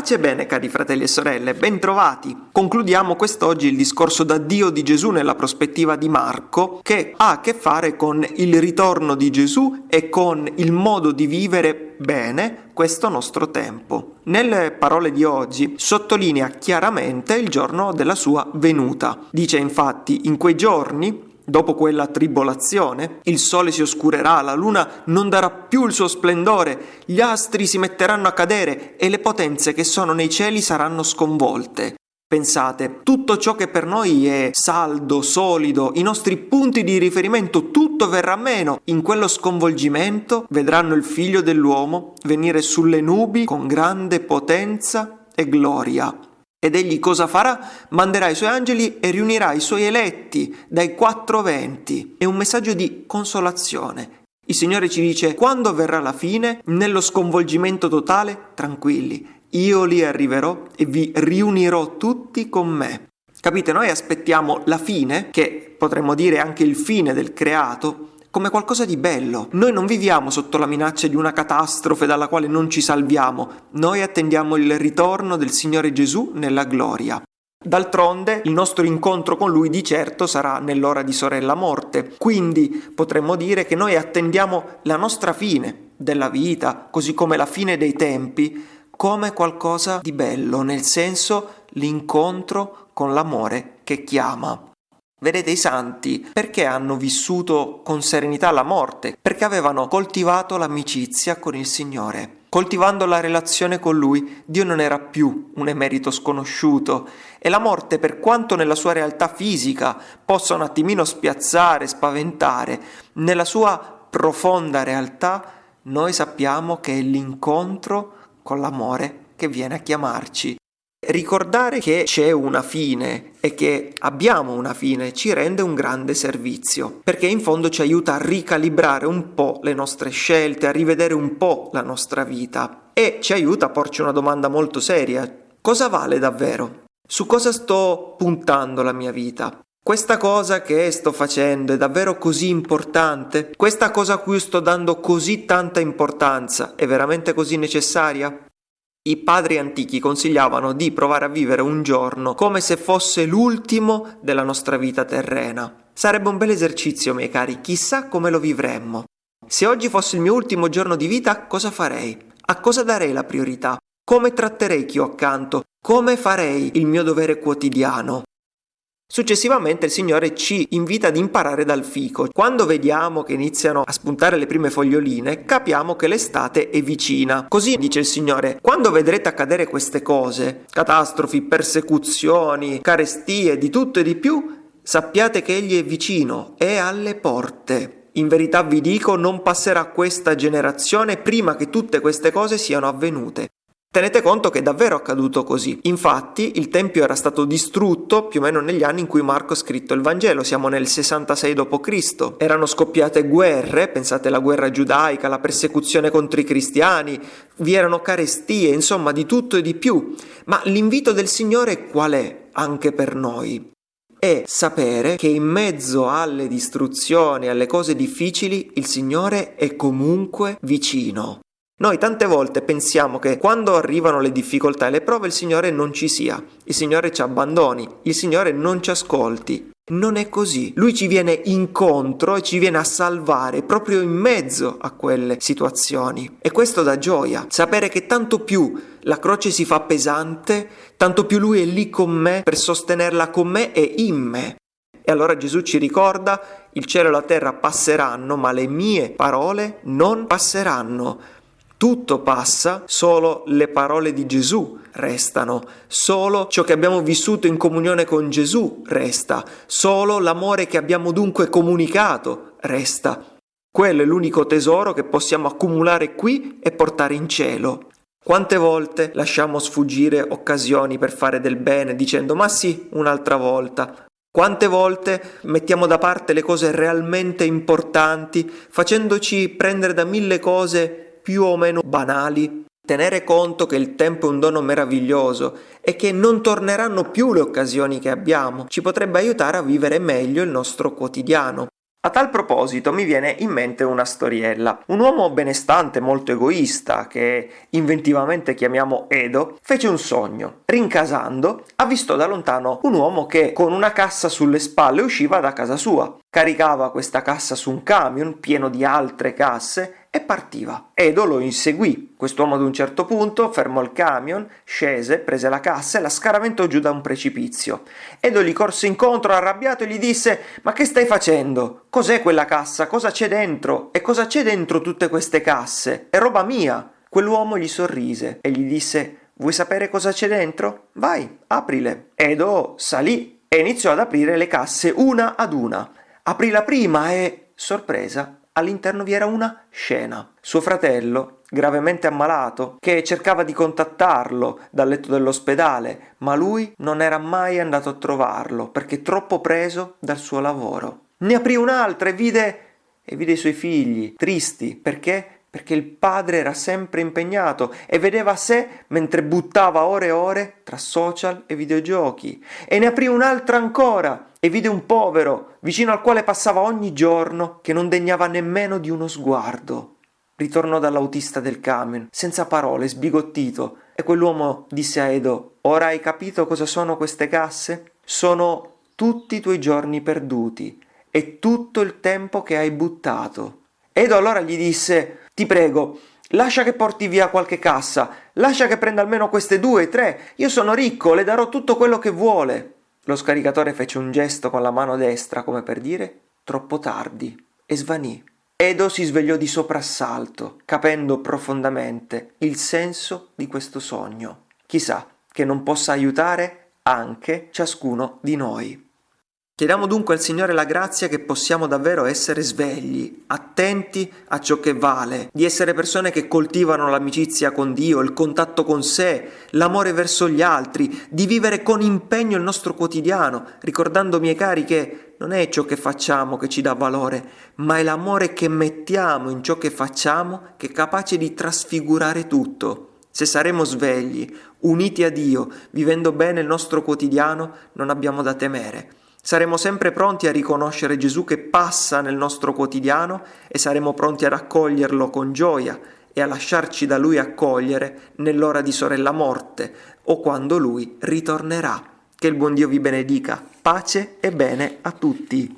Pace e bene cari fratelli e sorelle, bentrovati. Concludiamo quest'oggi il discorso da Dio di Gesù nella prospettiva di Marco che ha a che fare con il ritorno di Gesù e con il modo di vivere bene questo nostro tempo. Nelle parole di oggi sottolinea chiaramente il giorno della sua venuta. Dice infatti in quei giorni Dopo quella tribolazione, il sole si oscurerà, la luna non darà più il suo splendore, gli astri si metteranno a cadere e le potenze che sono nei cieli saranno sconvolte. Pensate, tutto ciò che per noi è saldo, solido, i nostri punti di riferimento, tutto verrà meno. In quello sconvolgimento vedranno il figlio dell'uomo venire sulle nubi con grande potenza e gloria. Ed egli cosa farà? Manderà i suoi angeli e riunirà i suoi eletti dai quattro venti. È un messaggio di consolazione. Il Signore ci dice, quando verrà la fine, nello sconvolgimento totale, tranquilli, io li arriverò e vi riunirò tutti con me. Capite, noi aspettiamo la fine, che potremmo dire anche il fine del creato, come qualcosa di bello. Noi non viviamo sotto la minaccia di una catastrofe dalla quale non ci salviamo, noi attendiamo il ritorno del Signore Gesù nella gloria. D'altronde il nostro incontro con Lui di certo sarà nell'ora di sorella morte, quindi potremmo dire che noi attendiamo la nostra fine della vita, così come la fine dei tempi, come qualcosa di bello, nel senso l'incontro con l'amore che chiama. Vedete i santi perché hanno vissuto con serenità la morte? Perché avevano coltivato l'amicizia con il Signore. Coltivando la relazione con Lui, Dio non era più un emerito sconosciuto e la morte, per quanto nella sua realtà fisica possa un attimino spiazzare, spaventare, nella sua profonda realtà noi sappiamo che è l'incontro con l'amore che viene a chiamarci. Ricordare che c'è una fine e che abbiamo una fine ci rende un grande servizio, perché in fondo ci aiuta a ricalibrare un po' le nostre scelte, a rivedere un po' la nostra vita e ci aiuta a porci una domanda molto seria. Cosa vale davvero? Su cosa sto puntando la mia vita? Questa cosa che sto facendo è davvero così importante? Questa cosa a cui sto dando così tanta importanza è veramente così necessaria? I padri antichi consigliavano di provare a vivere un giorno come se fosse l'ultimo della nostra vita terrena. Sarebbe un bel esercizio, miei cari, chissà come lo vivremmo. Se oggi fosse il mio ultimo giorno di vita, cosa farei? A cosa darei la priorità? Come tratterei chi ho accanto? Come farei il mio dovere quotidiano? Successivamente il Signore ci invita ad imparare dal fico. Quando vediamo che iniziano a spuntare le prime foglioline, capiamo che l'estate è vicina. Così dice il Signore, quando vedrete accadere queste cose, catastrofi, persecuzioni, carestie, di tutto e di più, sappiate che Egli è vicino, è alle porte. In verità vi dico, non passerà questa generazione prima che tutte queste cose siano avvenute. Tenete conto che è davvero accaduto così. Infatti il Tempio era stato distrutto più o meno negli anni in cui Marco ha scritto il Vangelo, siamo nel 66 d.C. Erano scoppiate guerre, pensate alla guerra giudaica, la persecuzione contro i cristiani, vi erano carestie, insomma di tutto e di più. Ma l'invito del Signore qual è anche per noi? È sapere che in mezzo alle distruzioni, alle cose difficili, il Signore è comunque vicino. Noi tante volte pensiamo che quando arrivano le difficoltà e le prove il Signore non ci sia, il Signore ci abbandoni, il Signore non ci ascolti. Non è così. Lui ci viene incontro e ci viene a salvare proprio in mezzo a quelle situazioni. E questo dà gioia, sapere che tanto più la croce si fa pesante, tanto più Lui è lì con me per sostenerla con me e in me. E allora Gesù ci ricorda, il cielo e la terra passeranno, ma le mie parole non passeranno. Tutto passa, solo le parole di Gesù restano, solo ciò che abbiamo vissuto in comunione con Gesù resta, solo l'amore che abbiamo dunque comunicato resta. Quello è l'unico tesoro che possiamo accumulare qui e portare in cielo. Quante volte lasciamo sfuggire occasioni per fare del bene dicendo ma sì, un'altra volta. Quante volte mettiamo da parte le cose realmente importanti facendoci prendere da mille cose più o meno banali, tenere conto che il tempo è un dono meraviglioso e che non torneranno più le occasioni che abbiamo, ci potrebbe aiutare a vivere meglio il nostro quotidiano. A tal proposito mi viene in mente una storiella. Un uomo benestante, molto egoista, che inventivamente chiamiamo Edo, fece un sogno. Rincasando, ha visto da lontano un uomo che con una cassa sulle spalle usciva da casa sua. Caricava questa cassa su un camion pieno di altre casse e partiva. Edo lo inseguì. Quest'uomo ad un certo punto fermò il camion, scese, prese la cassa e la scaraventò giù da un precipizio. Edo gli corse incontro arrabbiato e gli disse «Ma che stai facendo? Cos'è quella cassa? Cosa c'è dentro? E cosa c'è dentro tutte queste casse? È roba mia!» Quell'uomo gli sorrise e gli disse «Vuoi sapere cosa c'è dentro? Vai, aprile!» Edo salì e iniziò ad aprire le casse una ad una. Aprì la prima e, sorpresa, all'interno vi era una scena. Suo fratello, gravemente ammalato, che cercava di contattarlo dal letto dell'ospedale, ma lui non era mai andato a trovarlo perché troppo preso dal suo lavoro. Ne aprì un'altra e vide e vide i suoi figli, tristi, perché? Perché il padre era sempre impegnato e vedeva sé mentre buttava ore e ore tra social e videogiochi. E ne aprì un'altra ancora e vide un povero vicino al quale passava ogni giorno che non degnava nemmeno di uno sguardo. Ritornò dall'autista del camion, senza parole, sbigottito, e quell'uomo disse a Edo: Ora hai capito cosa sono queste casse? Sono tutti i tuoi giorni perduti e tutto il tempo che hai buttato. Edo allora gli disse: Ti prego, lascia che porti via qualche cassa, lascia che prenda almeno queste due, tre. Io sono ricco, le darò tutto quello che vuole. Lo scaricatore fece un gesto con la mano destra come per dire troppo tardi e svanì. Edo si svegliò di soprassalto, capendo profondamente il senso di questo sogno. Chissà che non possa aiutare anche ciascuno di noi. Chiediamo dunque al Signore la grazia che possiamo davvero essere svegli, attenti a ciò che vale, di essere persone che coltivano l'amicizia con Dio, il contatto con sé, l'amore verso gli altri, di vivere con impegno il nostro quotidiano, ricordando, miei cari, che non è ciò che facciamo che ci dà valore, ma è l'amore che mettiamo in ciò che facciamo che è capace di trasfigurare tutto. Se saremo svegli, uniti a Dio, vivendo bene il nostro quotidiano, non abbiamo da temere. Saremo sempre pronti a riconoscere Gesù che passa nel nostro quotidiano e saremo pronti ad accoglierlo con gioia e a lasciarci da Lui accogliere nell'ora di sorella morte o quando Lui ritornerà. Che il buon Dio vi benedica. Pace e bene a tutti.